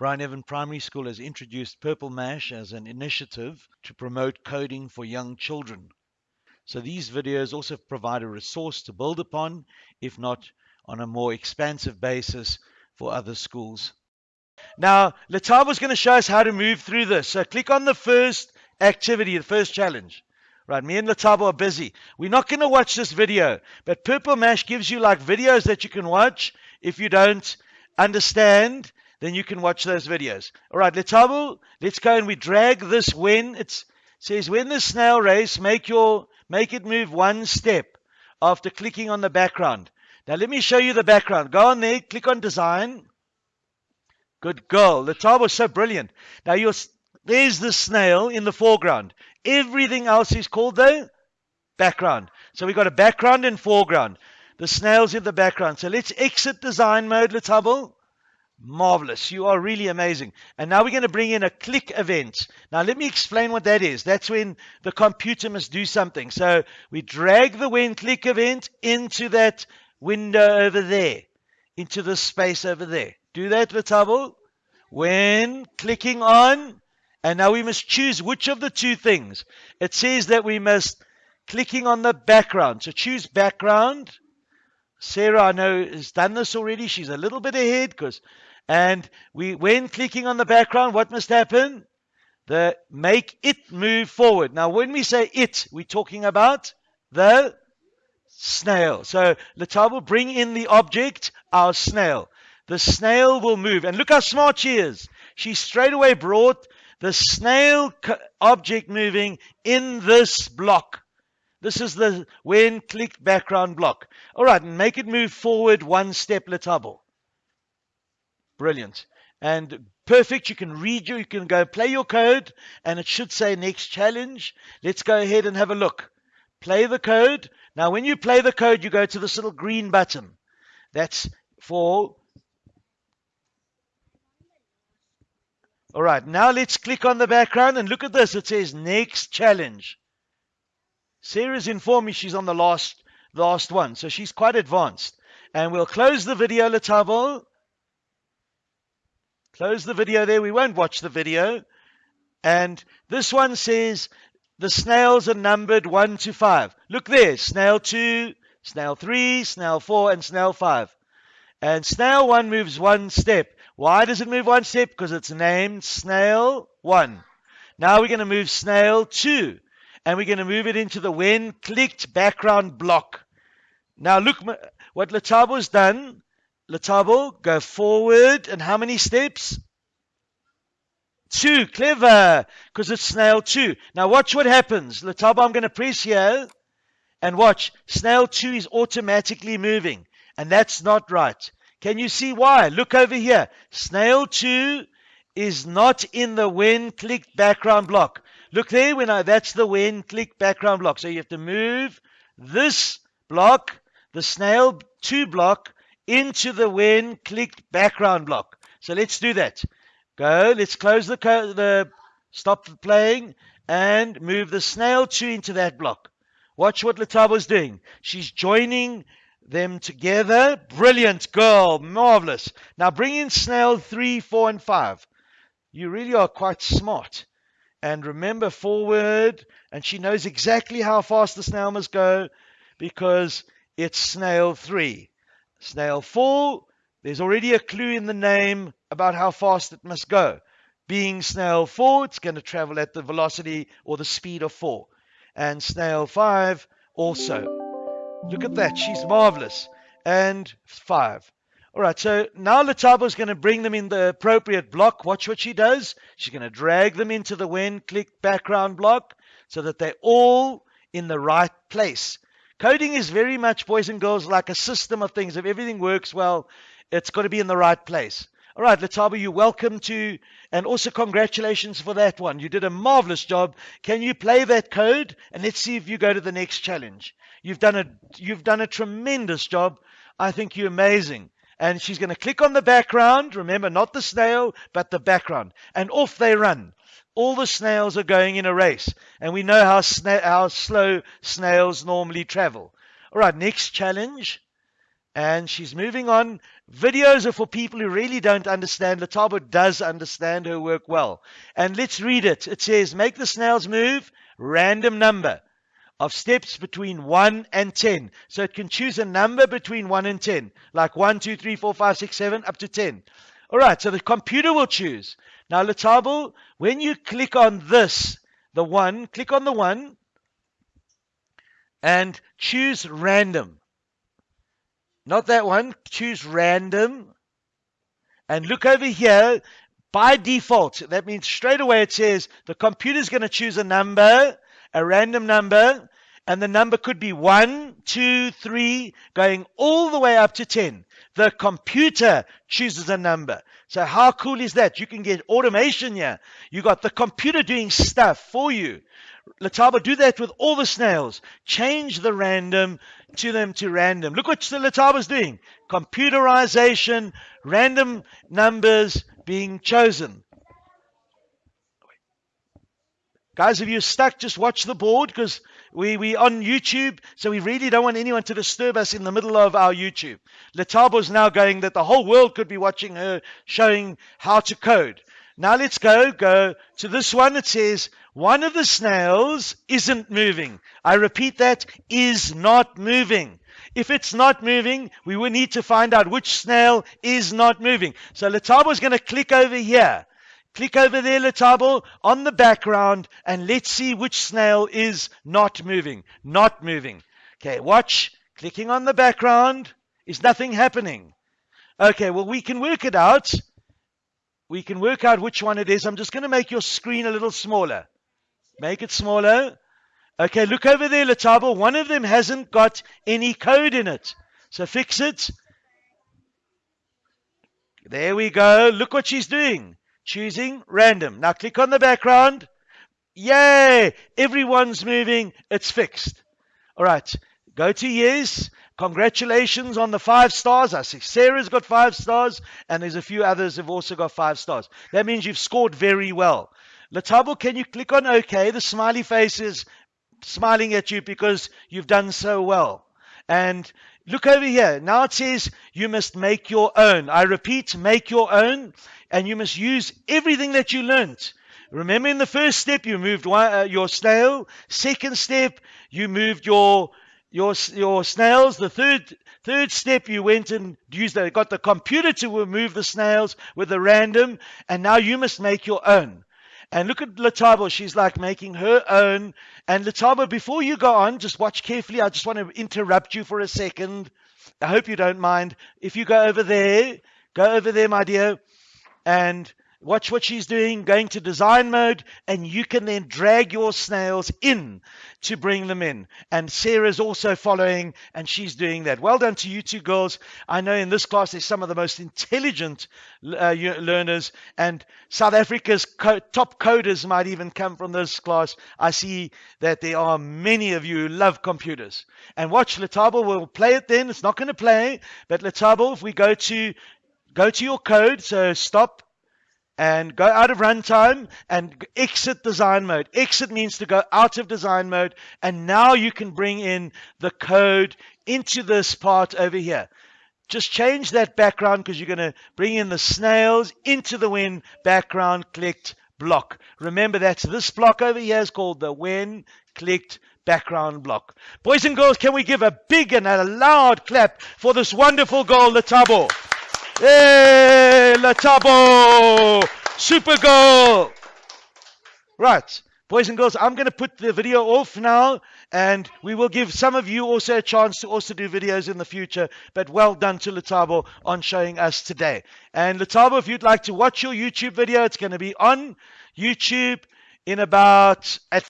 Brian Evan Primary School has introduced Purple Mash as an initiative to promote coding for young children. So these videos also provide a resource to build upon, if not on a more expansive basis for other schools. Now, Letabo's going to show us how to move through this. So click on the first activity, the first challenge. Right, me and Letabo are busy. We're not going to watch this video, but Purple Mash gives you like videos that you can watch. If you don't understand, then you can watch those videos. All right, Letabo, let's go and we drag this when it says when the snail race, make your make it move one step after clicking on the background. Now let me show you the background. Go on there, click on design. Good girl. Letabo is so brilliant. Now you're there's the snail in the foreground. Everything else is called the background. So we've got a background and foreground. The snail's in the background. So let's exit design mode, Letabo. Marvelous. You are really amazing. And now we're going to bring in a click event. Now let me explain what that is. That's when the computer must do something. So we drag the when click event into that window over there, into the space over there. Do that, Letabo. When clicking on and now we must choose which of the two things. It says that we must clicking on the background. So choose background. Sarah, I know, has done this already. She's a little bit ahead because, and we, when clicking on the background, what must happen? The make it move forward. Now, when we say it, we're talking about the snail. So Letabo, bring in the object, our snail. The snail will move. And look how smart she is. She straight away brought the snail object moving in this block. This is the when click background block. All right, and make it move forward one step, Letabo. Brilliant. And perfect. You can read you, you can go play your code, and it should say next challenge. Let's go ahead and have a look. Play the code. Now, when you play the code, you go to this little green button. That's for All right, now let's click on the background and look at this. It says next challenge. Sarah's informed me she's on the last last one, so she's quite advanced. And we'll close the video, Letabo. Close the video there. We won't watch the video. And this one says the snails are numbered 1 to 5. Look there. Snail 2, snail 3, snail 4, and snail 5. And snail 1 moves one step. Why does it move one step? Because it's named snail one. Now we're going to move snail two. And we're going to move it into the when clicked background block. Now look what Letabo's done. Letabo, go forward. And how many steps? Two. Clever. Because it's snail two. Now watch what happens. Letabo, I'm going to press here. And watch. Snail two is automatically moving. And that's not right. Can you see why? Look over here. Snail 2 is not in the when clicked background block. Look there, when I, that's the when click background block. So you have to move this block, the snail 2 block, into the when clicked background block. So let's do that. Go, let's close the, the stop playing and move the snail 2 into that block. Watch what Letabo's doing. She's joining them together. Brilliant girl. Marvelous. Now bring in snail 3, 4, and 5. You really are quite smart. And remember forward. And she knows exactly how fast the snail must go because it's snail 3. Snail 4, there's already a clue in the name about how fast it must go. Being snail 4, it's going to travel at the velocity or the speed of 4. And snail 5 also. Look at that. She's marvelous. And five. All right, so now Letabo is going to bring them in the appropriate block. Watch what she does. She's going to drag them into the when click background block so that they're all in the right place. Coding is very much, boys and girls, like a system of things. If everything works well, it's got to be in the right place. All right, Letabo, you're welcome to, and also congratulations for that one. You did a marvelous job. Can you play that code? And let's see if you go to the next challenge. You've done a you've done a tremendous job. I think you're amazing. And she's going to click on the background. Remember, not the snail, but the background. And off they run. All the snails are going in a race. And we know how, sna- how slow snails normally travel. All right, next challenge. And she's moving on. Videos are for people who really don't understand. Letabo does understand her work well. And let's read it. It says, make the snails move, random number of steps between 1 and 10. So it can choose a number between 1 and 10, like 1, 2, 3, 4, 5, 6, 7, up to 10. All right, so the computer will choose. Now, Letabo, when you click on this, the 1, click on the 1 and choose random. Not that one. Choose random. And look over here. By default, that means straight away it says the computer's going to choose a number, a random number, and the number could be one, two, three, going all the way up to 10. The computer chooses a number. So how cool is that? You can get automation here. You got the computer doing stuff for you. Letabo, do that with all the snails. Change the random to them to random. Look what the Letabo's doing. Computerization, random numbers being chosen. Guys, if you're stuck, just watch the board because we, we on YouTube, so we really don't want anyone to disturb us in the middle of our YouTube. Letabo's now going that the whole world could be watching her showing how to code. Now let's go, go to this one. It says one of the snails isn't moving. I repeat that, is not moving. If it's not moving, we will need to find out which snail is not moving. So Letabo is going to click over here. Click over there, Letabo, on the background, and let's see which snail is not moving. Not moving. Okay, watch. Clicking on the background. Is nothing happening? Okay, well, we can work it out. We can work out which one it is. I'm just going to make your screen a little smaller. Make it smaller. Okay, look over there, Letabo. One of them hasn't got any code in it. So fix it. There we go. Look what she's doing. Choosing random. Now click on the background. Yay! Everyone's moving. It's fixed. All right. Go to yes. Congratulations on the five stars. I see Sarah's got five stars, and there's a few others who've also got five stars. That means you've scored very well. Letabo, can you click on OK? The smiley face is smiling at you because you've done so well. And look over here. Now it says you must make your own. I repeat, make your own. And you must use everything that you learned. Remember in the first step, you moved one, uh, your snail. Second step, you moved your your your snails. The third third step, you went and used the, got the computer to remove the snails with the random, and now you must make your own. And look at Letabo. She's like making her own. And Letabo, before you go on, just watch carefully. I just want to interrupt you for a second. I hope you don't mind. If you go over there, go over there, my dear, and Watch what she's doing, going to design mode, and you can then drag your snails in to bring them in. And Sarah's also following, and she's doing that. Well done to you two girls. I know in this class there's some of the most intelligent uh, learners, and South Africa's co- top coders might even come from this class. I see that there are many of you who love computers. And watch Letabo will play it then. It's not going to play, but Letabo, if we go to go to your code, so stop and go out of runtime and exit design mode. Exit means to go out of design mode, and now you can bring in the code into this part over here. Just change that background because you're going to bring in the snails into the when background clicked block. Remember that's this block over here is called the when clicked background block. Boys and girls, can we give a big and a loud clap for this wonderful girl, Letabo? Hey, Letabo! Super goal! Right, boys and girls, I'm going to put the video off now, and we will give some of you also a chance to also do videos in the future. But well done to Letabo on showing us today. And Letabo, if you'd like to watch your YouTube video, it's going to be on YouTube in about at